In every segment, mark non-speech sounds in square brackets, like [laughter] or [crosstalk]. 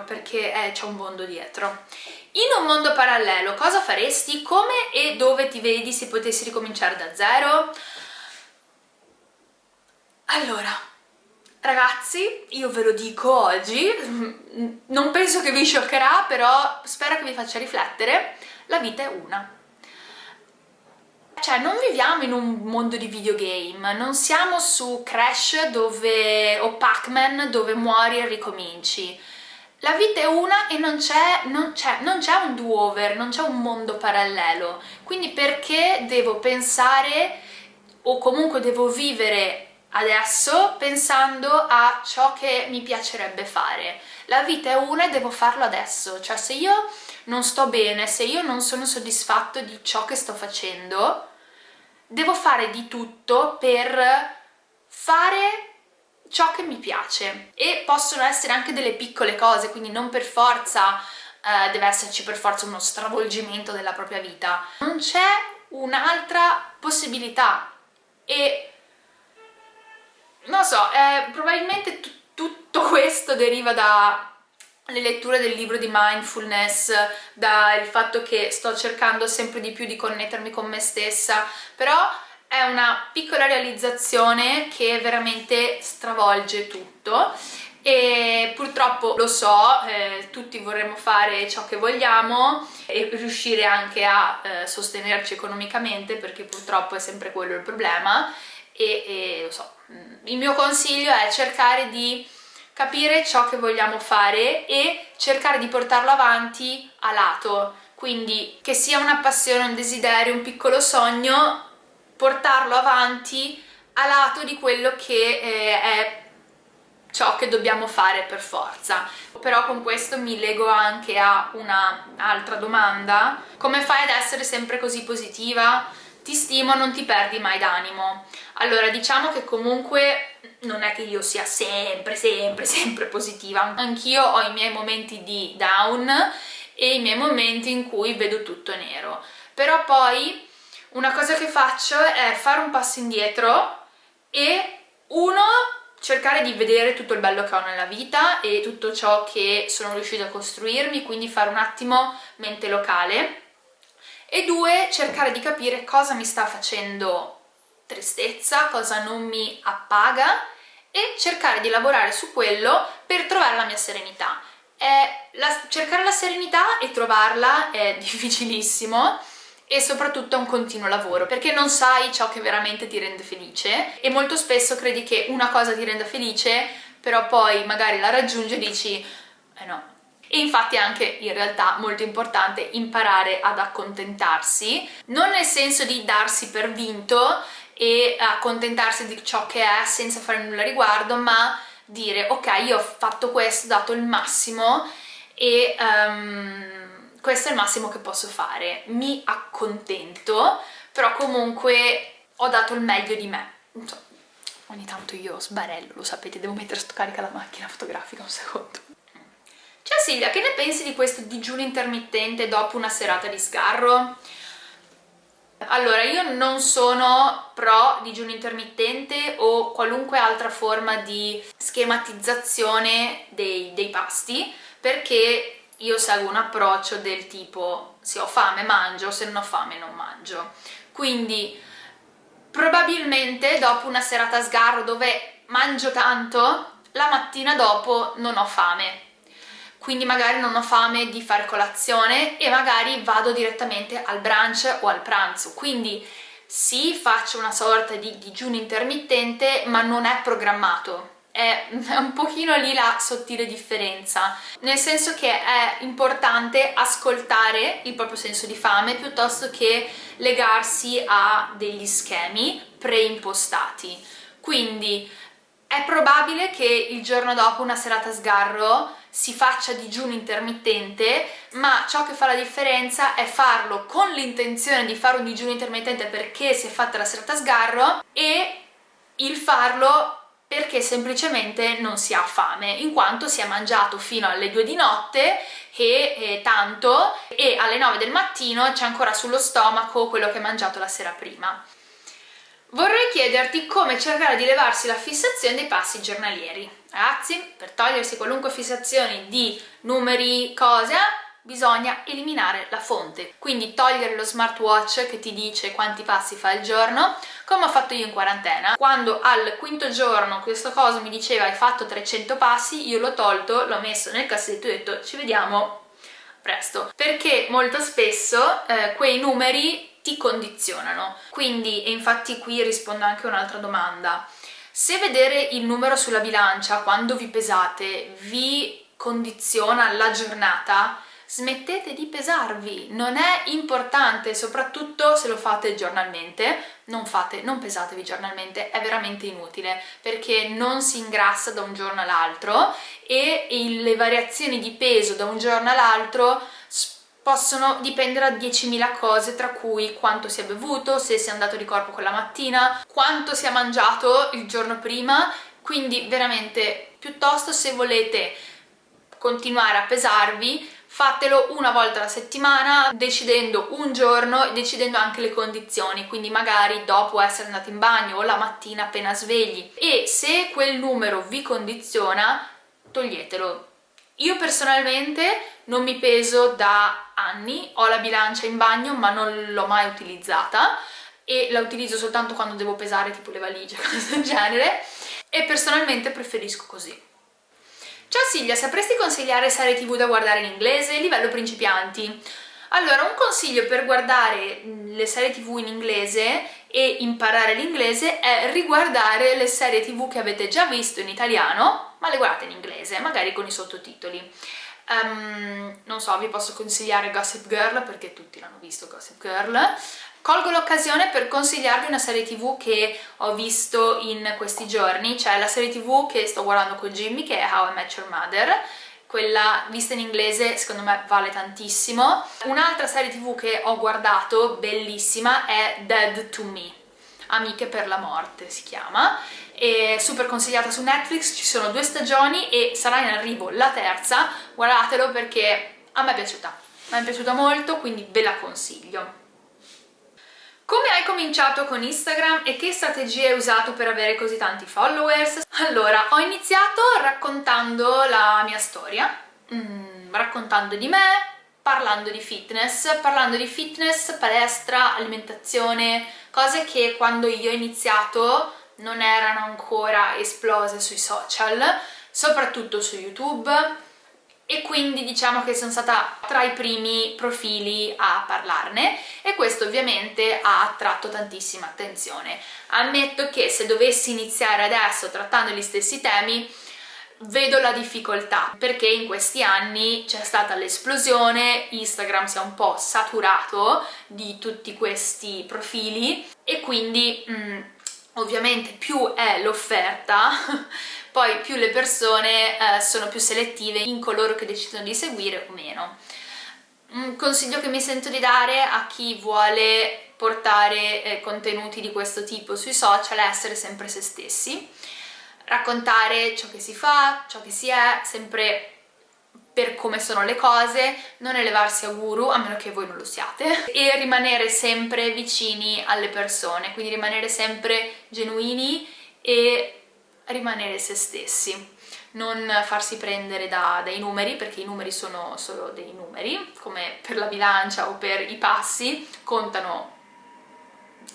perché eh, c'è un mondo dietro. In un mondo parallelo cosa faresti? Come e dove ti vedi se potessi ricominciare da zero? Allora, ragazzi, io ve lo dico oggi, [laughs] non penso che vi scioccherà, però spero che vi faccia riflettere, la vita è una. Cioè, non viviamo in un mondo di videogame, non siamo su Crash dove, o Pac-Man dove muori e ricominci. La vita è una e non c'è un do-over, non c'è un mondo parallelo. Quindi perché devo pensare o comunque devo vivere adesso pensando a ciò che mi piacerebbe fare. La vita è una e devo farlo adesso, cioè se io non sto bene, se io non sono soddisfatto di ciò che sto facendo, devo fare di tutto per fare ciò che mi piace. E possono essere anche delle piccole cose, quindi non per forza eh, deve esserci per forza uno stravolgimento della propria vita. Non c'è un'altra possibilità. E non so, eh, probabilmente tutto [laughs] questo deriva da le letture del libro di mindfulness, dal fatto che sto cercando sempre di più di connettermi con me stessa, però è una piccola realizzazione che veramente stravolge tutto e purtroppo lo so, eh, tutti vorremmo fare ciò che vogliamo e riuscire anche a eh, sostenerci economicamente perché purtroppo è sempre quello il problema e, e lo so, il mio consiglio è cercare di capire ciò che vogliamo fare e cercare di portarlo avanti a lato, quindi che sia una passione, un desiderio, un piccolo sogno, portarlo avanti a lato di quello che eh, è ciò che dobbiamo fare per forza. Però con questo mi lego anche a un'altra domanda, come fai ad essere sempre così positiva? Ti stimo, non ti perdi mai d'animo. Allora, diciamo che comunque non è che io sia sempre, sempre, sempre positiva. Anch'io ho i miei momenti di down e i miei momenti in cui vedo tutto nero. Però poi una cosa che faccio è fare un passo indietro e uno cercare di vedere tutto il bello che ho nella vita e tutto ciò che sono riuscita a costruirmi, quindi fare un attimo mente locale e due cercare di capire cosa mi sta facendo tristezza, cosa non mi appaga e cercare di lavorare su quello per trovare la mia serenità. La, cercare la serenità e trovarla è [laughs] difficilissimo e soprattutto è un continuo lavoro perché non sai ciò che veramente ti rende felice e molto spesso credi che una cosa ti renda felice però poi magari la raggiungi e dici eh no, e infatti è anche in realtà molto importante imparare ad accontentarsi, non nel senso di darsi per vinto e accontentarsi di ciò che è senza fare nulla a riguardo, ma dire ok io ho fatto questo, ho dato il massimo e um, questo è il massimo che posso fare, mi accontento, però comunque ho dato il meglio di me. Ogni tanto io sbarello, lo sapete, devo mettere sto carica la macchina fotografica un secondo. Ciao Silvia, che ne pensi di questo digiuno intermittente dopo una serata di sgarro? Allora, io non sono pro digiuno intermittente o qualunque altra forma di schematizzazione dei, dei pasti perché io seguo un approccio del tipo se ho fame mangio, se non ho fame non mangio. Quindi probabilmente dopo una serata a sgarro dove mangio tanto, la mattina dopo non ho fame. Quindi magari non ho fame di fare colazione e magari vado direttamente al brunch o al pranzo, quindi sì faccio una sorta di digiuno intermittente ma non è programmato, è un pochino lì la sottile differenza, nel senso che è importante ascoltare il proprio senso di fame piuttosto che legarsi a degli schemi preimpostati. Quindi è probabile che il giorno dopo una serata sgarro si faccia digiuno intermittente, ma ciò che fa la differenza è farlo con l'intenzione di fare un digiuno intermittente perché si è fatta la serata sgarro e il farlo perché semplicemente non si ha fame, in quanto si è mangiato fino alle 2 di notte e, e tanto e alle 9 del mattino c'è ancora sullo stomaco quello che hai mangiato la sera prima. Vorrei chiederti come cercare di levarsi la fissazione dei passi giornalieri. Ragazzi, per togliersi qualunque fissazione di numeri, cose, bisogna eliminare la fonte. Quindi togliere lo smartwatch che ti dice quanti passi fa al giorno, come ho fatto io in quarantena. Quando al quinto giorno questo coso mi diceva hai fatto 300 passi, io l'ho tolto, l'ho messo nel cassetto e ho detto ci vediamo presto. Perché molto spesso eh, quei numeri ti condizionano. Quindi, e infatti qui rispondo anche a un'altra domanda, se vedere il numero sulla bilancia quando vi pesate vi condiziona la giornata, smettete di pesarvi, non è importante, soprattutto se lo fate giornalmente, non, fate, non pesatevi giornalmente, è veramente inutile perché non si ingrassa da un giorno all'altro e le variazioni di peso da un giorno all'altro possono dipendere da 10.000 cose tra cui quanto si è bevuto, se si è andato di corpo quella mattina, quanto si è mangiato il giorno prima, quindi veramente piuttosto se volete continuare a pesarvi fatelo una volta alla settimana decidendo un giorno e decidendo anche le condizioni quindi magari dopo essere andati in bagno o la mattina appena svegli. E se quel numero vi condiziona toglietelo. Io personalmente non mi peso da anni, ho la bilancia in bagno ma non l'ho mai utilizzata e la utilizzo soltanto quando devo pesare tipo le valigie, [laughs] cose del genere. E personalmente preferisco così. Ciao Silvia, sapresti consigliare serie tv da guardare in inglese? Livello principianti. Allora, un consiglio per guardare le serie tv in inglese e imparare l'inglese è riguardare le serie tv che avete già visto in italiano, ma le guardate in inglese, magari con i sottotitoli. Um, non so, vi posso consigliare Gossip Girl perché tutti l'hanno visto Gossip Girl, Colgo l'occasione per consigliarvi una serie tv che ho visto in questi giorni, cioè la serie tv che sto guardando con Jimmy che è How I Met Your Mother, quella vista in inglese secondo me vale tantissimo. Un'altra serie tv che ho guardato, bellissima, è Dead to Me, Amiche per la morte si chiama, è super consigliata su Netflix, ci sono due stagioni e sarà in arrivo la terza, guardatelo perché a me è piaciuta, mi è piaciuta molto quindi ve la consiglio. Come hai cominciato con Instagram e che strategie hai usato per avere così tanti followers? Allora, ho iniziato raccontando la mia storia, mm, raccontando di me, parlando di fitness, parlando di fitness, palestra, alimentazione, cose che quando io ho iniziato non erano ancora esplose sui social, soprattutto su YouTube, e quindi diciamo che sono stata tra i primi profili a parlarne e questo ovviamente ha attratto tantissima attenzione. Ammetto che se dovessi iniziare adesso trattando gli stessi temi vedo la difficoltà perché in questi anni c'è stata l'esplosione, Instagram si è un po' saturato di tutti questi profili e quindi mh, mm, ovviamente più è l'offerta [laughs] poi più le persone eh, sono più selettive in coloro che decidono di seguire o meno. Un consiglio che mi sento di dare a chi vuole portare eh, contenuti di questo tipo sui social è essere sempre se stessi, raccontare ciò che si fa, ciò che si è, sempre per come sono le cose, non elevarsi a guru, a meno che voi non lo siate, [laughs] e rimanere sempre vicini alle persone, quindi rimanere sempre genuini e rimanere se stessi non farsi prendere da, dai numeri perché i numeri sono solo dei numeri come per la bilancia o per i passi contano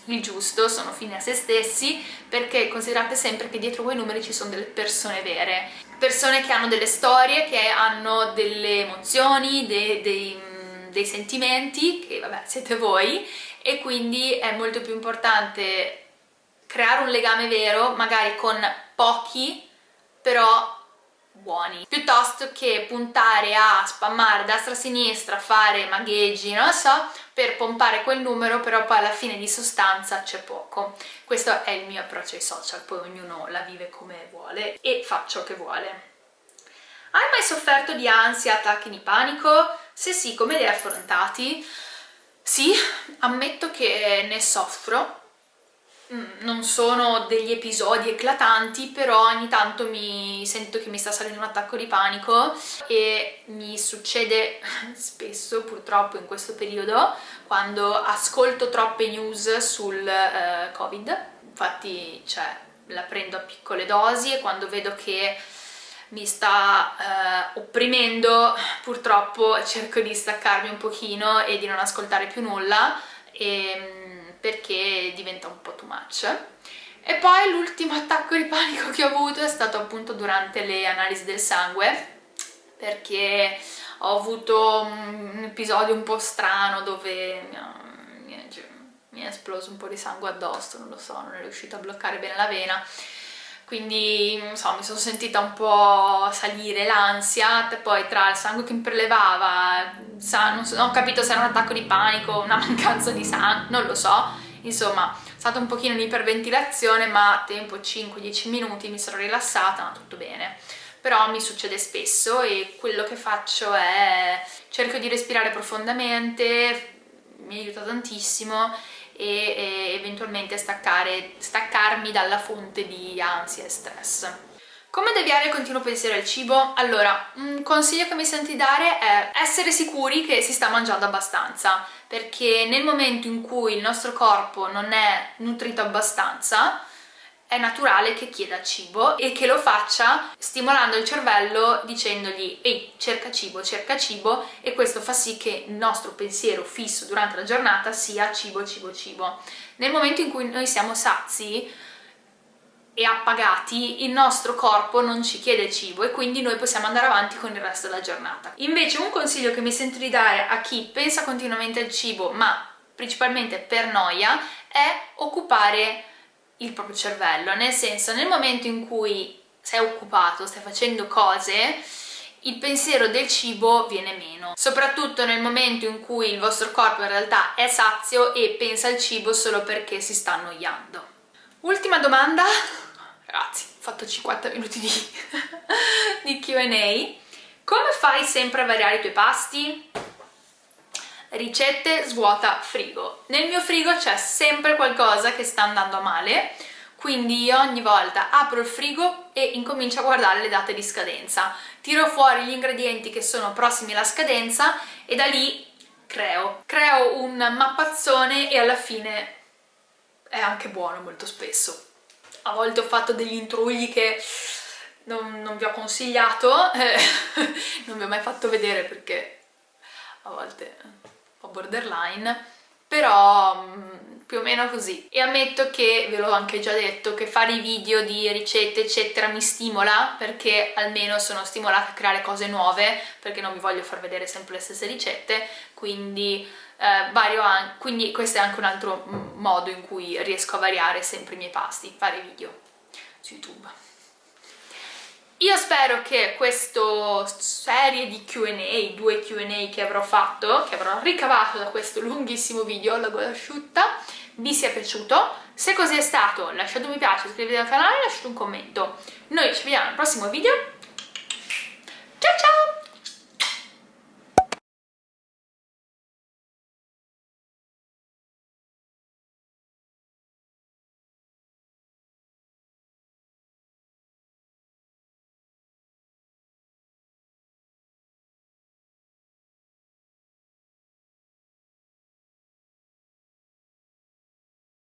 il giusto, sono fini a se stessi perché considerate sempre che dietro quei numeri ci sono delle persone vere persone che hanno delle storie, che hanno delle emozioni, dei, dei, dei sentimenti che vabbè siete voi e quindi è molto più importante creare un legame vero magari con pochi però buoni piuttosto che puntare a spammare destra sinistra fare magheggi non lo so per pompare quel numero però poi alla fine di sostanza c'è poco questo è il mio approccio ai social poi ognuno la vive come vuole e fa ciò che vuole hai mai sofferto di ansia, attacchi di panico? Se sì, come li hai affrontati? Sì, ammetto che ne soffro non sono degli episodi eclatanti però ogni tanto mi sento che mi sta salendo un attacco di panico e mi succede [laughs] spesso purtroppo in questo periodo quando ascolto troppe news sul uh, covid. Infatti cioè, la prendo a piccole dosi e quando vedo che mi sta eh, opprimendo purtroppo cerco di staccarmi un pochino e di non ascoltare più nulla e, ehm, perché diventa un po' too much. E poi l'ultimo [laughs] attacco di panico che ho avuto è stato appunto durante le analisi del sangue perché ho avuto un episodio un po' strano dove mi è esploso un po' di sangue addosso, non lo so, non è riuscita a bloccare bene la vena. Quindi so, mi sono sentita un po' salire l'ansia, poi tra il sangue che mi prelevava, non, so, non ho capito se era un attacco di panico, una [laughs] mancanza di sangue, non lo so, insomma è stata un pochino un'iperventilazione ma a tempo 5-10 minuti mi sono rilassata, ma tutto bene però mi succede spesso e quello che faccio è cerco di respirare profondamente, mi aiuta tantissimo e, e eventualmente staccare, staccarmi dalla fonte di ansia e stress. Come deviare il continuo pensiero al cibo? Allora, un consiglio che mi senti dare è essere sicuri che si sta mangiando abbastanza, perché nel momento in cui il nostro corpo non è nutrito abbastanza, è naturale che chieda cibo e che lo faccia stimolando il cervello dicendogli ehi cerca cibo, cerca cibo e questo fa sì che il nostro pensiero fisso durante la giornata sia cibo, cibo, cibo. Nel momento in cui noi siamo sazi e appagati il nostro corpo non ci chiede cibo e quindi noi possiamo andare avanti con il resto della giornata. Invece un consiglio che mi sento di dare a chi pensa continuamente al cibo ma principalmente per noia è occupare il proprio cervello, nel senso nel momento in cui sei occupato, stai facendo cose, il pensiero del cibo viene meno, soprattutto nel momento in cui il vostro corpo in realtà è sazio e pensa al cibo solo perché si sta annoiando. Ultima domanda, ragazzi, ho fatto 50 minuti di, [laughs] di Q&A, come fai sempre a variare i tuoi pasti? ricette svuota frigo. Nel mio frigo c'è sempre qualcosa che sta andando male, quindi ogni volta apro il frigo e incomincio a guardare le date di scadenza. Tiro fuori gli ingredienti che sono prossimi alla scadenza e da lì creo. Creo un mappazzone e alla fine è anche buono molto spesso. A volte ho fatto degli intrugli che non, non vi ho consigliato, eh, [laughs] non vi ho mai fatto vedere perché a volte po' borderline, però mm, più o meno così. E ammetto che, ve l'ho anche già detto, che fare i video di ricette eccetera mi stimola, perché almeno sono stimolata a creare cose nuove, perché non vi voglio far vedere sempre le stesse ricette, quindi, eh, vario quindi questo è anche un altro modo in cui riesco a variare sempre i miei pasti, fare video su YouTube. Io spero che questa serie di Q&A, due Q&A che avrò fatto, che avrò ricavato da questo lunghissimo video, la gola asciutta, vi sia piaciuto. Se così è stato lasciate un mi piace, iscrivetevi al canale e lasciate un commento. Noi ci vediamo al prossimo video. Ciao ciao!